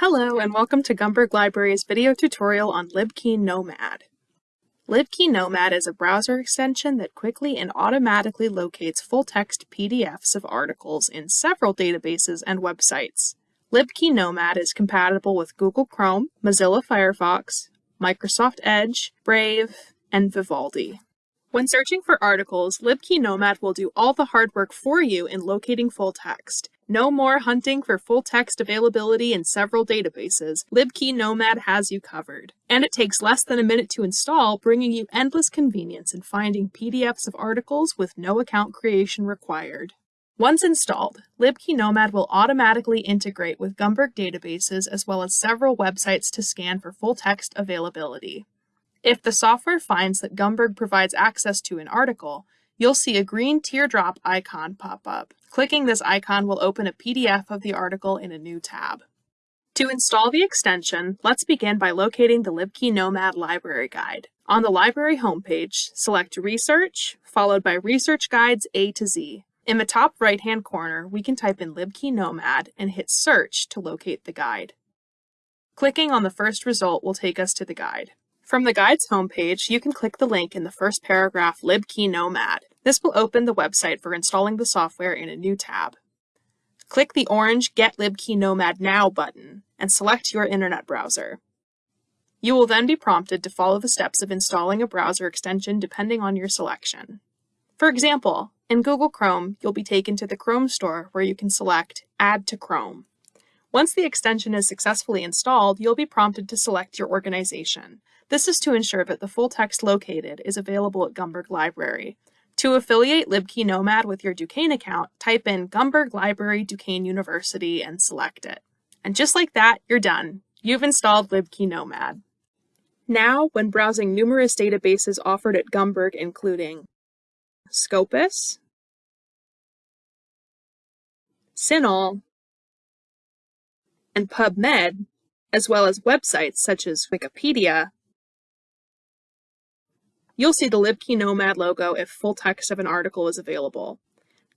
Hello and welcome to Gumberg Library's video tutorial on LibKey Nomad. LibKey Nomad is a browser extension that quickly and automatically locates full-text PDFs of articles in several databases and websites. LibKey Nomad is compatible with Google Chrome, Mozilla Firefox, Microsoft Edge, Brave, and Vivaldi. When searching for articles, LibKey Nomad will do all the hard work for you in locating full text. No more hunting for full text availability in several databases. LibKey Nomad has you covered. And it takes less than a minute to install, bringing you endless convenience in finding PDFs of articles with no account creation required. Once installed, LibKey Nomad will automatically integrate with Gumberg databases as well as several websites to scan for full text availability. If the software finds that Gumberg provides access to an article, you'll see a green teardrop icon pop up. Clicking this icon will open a PDF of the article in a new tab. To install the extension, let's begin by locating the LibKey Nomad library guide. On the library homepage, select Research, followed by Research Guides A to Z. In the top right-hand corner, we can type in LibKey Nomad and hit Search to locate the guide. Clicking on the first result will take us to the guide. From the guide's homepage, you can click the link in the first paragraph LibKey Nomad. This will open the website for installing the software in a new tab. Click the orange Get LibKey Nomad Now button and select your internet browser. You will then be prompted to follow the steps of installing a browser extension depending on your selection. For example, in Google Chrome, you'll be taken to the Chrome store where you can select Add to Chrome. Once the extension is successfully installed, you'll be prompted to select your organization. This is to ensure that the full text located is available at Gumberg Library. To affiliate LibKey Nomad with your Duquesne account, type in Gumberg Library Duquesne University and select it. And just like that, you're done. You've installed LibKey Nomad. Now, when browsing numerous databases offered at Gumberg including Scopus, CINAHL, and PubMed, as well as websites such as Wikipedia, you'll see the LibKey Nomad logo if full text of an article is available.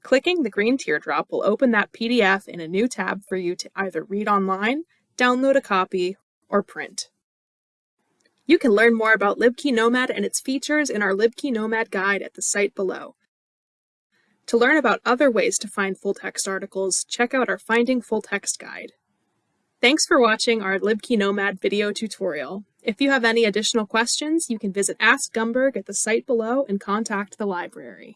Clicking the green teardrop will open that PDF in a new tab for you to either read online, download a copy, or print. You can learn more about LibKey Nomad and its features in our LibKey Nomad guide at the site below. To learn about other ways to find full text articles, check out our Finding Full Text guide. Thanks for watching our LibKey Nomad video tutorial. If you have any additional questions, you can visit Ask Gumberg at the site below and contact the library.